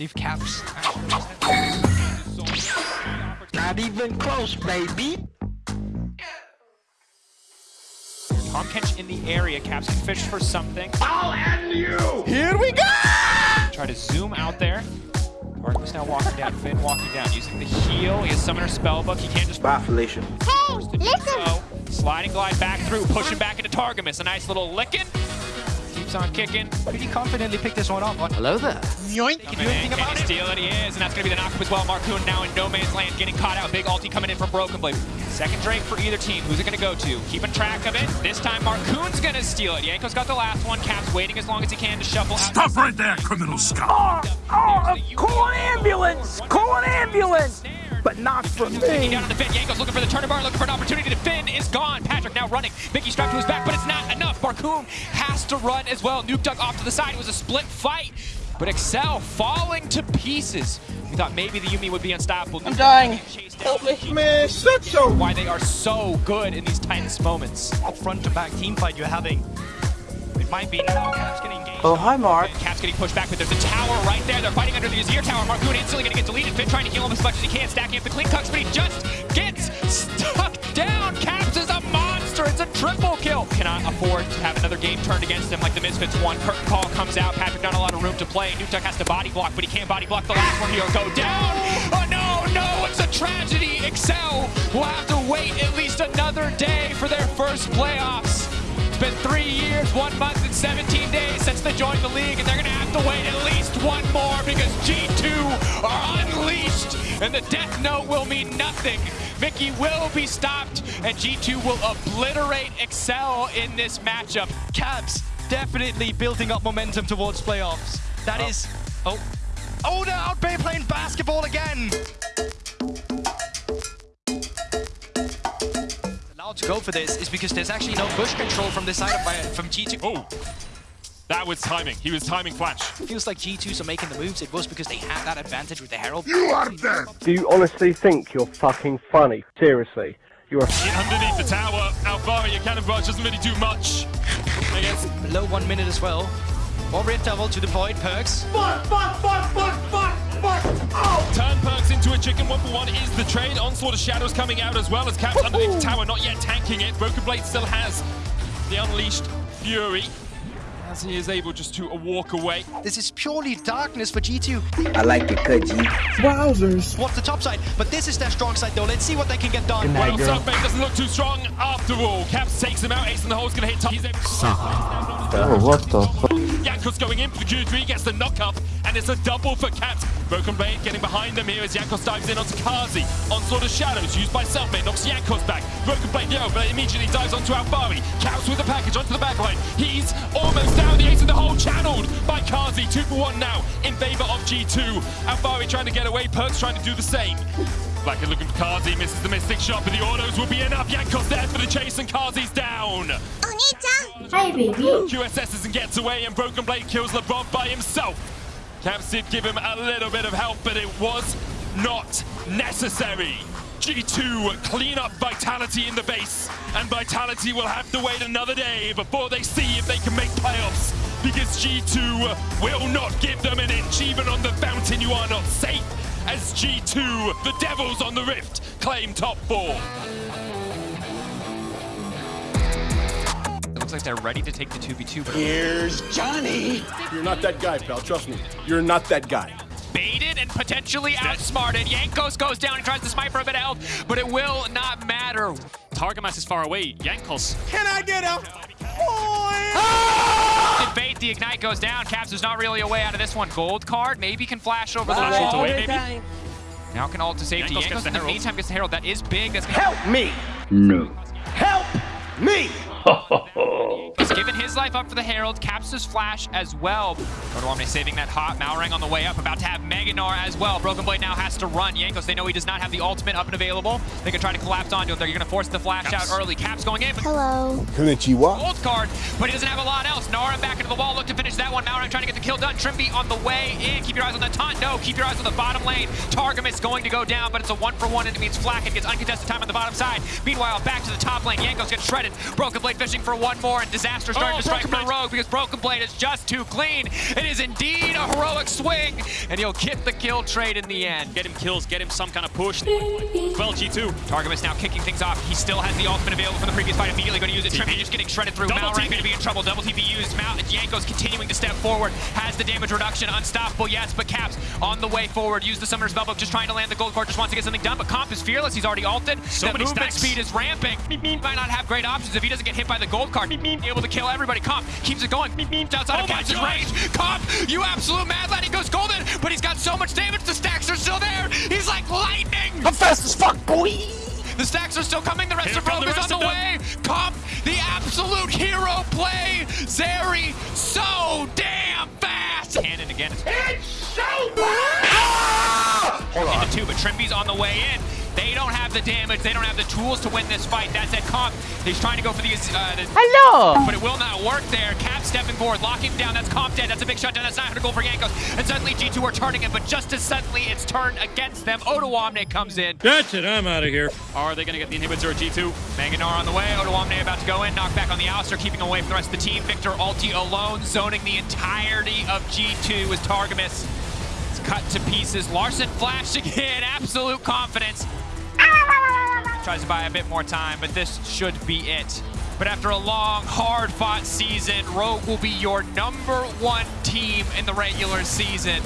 see if Caps. Not even close, baby. Tahm Kench in the area. Caps can fish for something. I'll end you! Here we go! Try to zoom out there. Artemis now walking down. Finn walking down. Using the heel. He has Summoner Spellbook. He can't just... Bye, Felicia. Hey, listen! So, sliding glide back through. Pushing back into Targamas. A nice little licking. Keeps on kicking. Pretty confidently picked this one up. Hello there. Yoink. Can you do anything Can about he it? steal it? He is, and that's going to be the knockup as well. Markoon now in no man's land, getting caught out. Big ulti coming in from Broken Blade. Second Drake for either team. Who's it going to go to? Keeping track of it. This time Markoon's going to steal it. Jankos got the last one. Cap's waiting as long as he can to shuffle out. Stop right there, criminal scum! Oh, Oh, call an ambulance! Call an ambulance! But not for Taking me. down on the Finn. Jankos looking for the turn bar, looking for an opportunity to Finn is gone. Patrik now running. Mickey strapped to his back, but it's not enough. Markoon has to run as well. Nukeduck off to the side. It was a split fight. But Excel falling to pieces. We thought maybe the Yumi would be unstoppable. I'm dying. Help me. Man, shut your... Why they are so good in these tense moments. Up front to back team fight you're having. It might be now. Caps getting engaged. Oh, hi, Mark. Cap's getting pushed back, but there's a tower right there. They're fighting under the Azir tower. Markoon instantly gonna get deleted. Finn trying to heal him as much as he can, stacking up the clean cucks, but he just gets stuck down. Caps is a monster. It's a triple kill. Cannot afford to have another game turned against him like the Misfits one. Curtain call comes out. Patrik not a lot of room to play. Nutuk has to body block, but he can't body block the last one. He'll go down. Oh no, no, it's a tragedy. Excel will have to wait at least another day for their first playoffs. It's been three years, one month, and 17 days since they joined the league, and they're going to have to wait at least one more because G2 are unleashed, and the death note will mean nothing. Mickey will be stopped, and G2 will obliterate Excel in this matchup. Caps definitely building up momentum towards playoffs. That oh. is. Oh. Oh, they're out there playing basketball again. Allowed to go for this is because there's actually no bush control from this side of my, from G2. Oh, that was timing. He was timing Flash. feels like G2s are making the moves. It was because they had that advantage with the Herald. You are dead! Do you honestly think you're fucking funny? Seriously. You're a In underneath the tower, Alvaro, your cannon barrage doesn't really do much. I guess Below one minute as well. Warrior double to deploy perks. Fuck, fuck, fuck, fuck, fuck, fuck! Oh! turn perks into a chicken one for one is the trade. Onslaught of Shadows coming out as well as Caps underneath the tower, not yet tanking it. Broken Blade still has the Unleashed Fury. As he is able just to walk away. This is purely darkness for G2. I like it, cut G. Wowzers. What's the top side? But this is their strong side though. Let's see what they can get done. Well, Suckbait doesn't look too strong after all. Caps takes him out. Ace in the hole's gonna hit top. He's able Oh, what the fuck? Jankos going in for the Q3, gets the knock up, and it's a double for Caps. Broken Blade getting behind them here as Jankos dives in onto Carzzy. Onslaught of Shadows used by Selfmade, knocks Jankos back. Broken Blade, yo, but immediately dives onto Alphari. Caps with the package onto the backline. He's almost down, the ace in the hole channeled by Carzzy. Two for one now in favor of G2. Alphari trying to get away, Perkz trying to do the same. Black is looking for Carzzy, misses the Mystic shot, but the autos will be enough. Jankos there for the chase, and Carzzy's down. Hi, baby. QSS and gets away, and Broken Blade kills Labrov by himself. Caps did give him a little bit of help, but it was not necessary. G2 clean up Vitality in the base, and Vitality will have to wait another day before they see if they can make playoffs, because G2 will not give them an inch, even on the fountain you are not safe, as G2, the Devils on the Rift, claim top four. It looks like they're ready to take the 2v2, but Here's Johnny. You're not that guy, pal. Trust me. You're not that guy. baited and potentially outsmarted. Jankos goes down and tries to smite for a bit of health, but it will not matter. Targamas is far away. Jankos Can I get a Debate, the Ignite goes down. Caps is not really a way out of this one. Gold card, maybe can flash over the Flash ult wall. away, maybe? Now can ult to safety. Jankos gets Jankos the in the Herald. meantime gets the Herald. That is big. That's gonna Help me! No. Help me! Oh. He's given his life up for the Herald. Caps his flash as well. Odoamne saving that hot. Malrang on the way up. About to have Meganar as well. Broken Blade now has to run. Jankos, they know he does not have the ultimate up and available. They can try to collapse onto him. They're going to force the flash Caps. out early. Caps going in, but Hello. Konnichiwa. Old card, but he doesn't have a lot else. Naram back into the wall, look to that one. Malrang trying to get the kill done. Trymbi on the way in. Keep your eyes on the taunt. No, keep your eyes on the bottom lane. Targamas going to go down, but it's a one for one, and it means Flakked gets uncontested time on the bottom side. Meanwhile, back to the top lane. Jankos gets shredded. Broken Blade fishing for one more, and Disaster Master starting Oh, to strike Broken from Rogue because Broken Blade is just too clean. It is indeed a heroic swing, and he'll get the kill trade in the end. Get him kills, get him some kind of push. Well, G2. Targamas now kicking things off. He still has the ultimate available from the previous fight. Immediately going to use it. Trymbi just getting shredded through. Double Malrang TP. going to be in trouble. Double TP used. Mal Jankos continuing to step forward. Has the damage reduction. Unstoppable, yes, but Caps on the way forward. Use the Summoner's Spellbook. Just trying to land the gold card. Just wants to get something done. But Comp is fearless. He's already ulted. So the many movement stacks. speed is ramping. Might not have great options if he doesn't get hit by the gold card. Able to kill everybody. Comp keeps it going. Outside Oh of my Caps' God. range. Comp, you absolute mad lad. He goes golden, but he's got so much damage. The stacks are still there. He's like lightning. I'm fast as fuck, boy! The stacks are still coming. The rest Here of come Rogue is on the way. Comp, the absolute hero play. Zeri, Hold on. Into two, but Trymbi's on the way in. They don't have the damage. They don't have the tools to win this fight. That's at Comp. He's trying to go for the, uh, the Hello! but it will not work there. Cap stepping forward, locking him down. That's Comp dead. That's a big shutdown. That's 900 gold for Jankos. And suddenly G2 are turning him, but just as suddenly it's turned against them. Odoamne comes in. That's it, I'm out of here. Are they going to get the inhibitor G2? Manganar on the way. Odoamne about to go in. Knock back on the Alistar, keeping away from the rest of the team. Viktor Alti alone, zoning the entirety of G2 with Targamas. Cut to pieces. Larssen flashing again, Absolute confidence. Tries to buy a bit more time, but this should be it. But after a long, hard-fought season, Rogue will be your number one team in the regular season.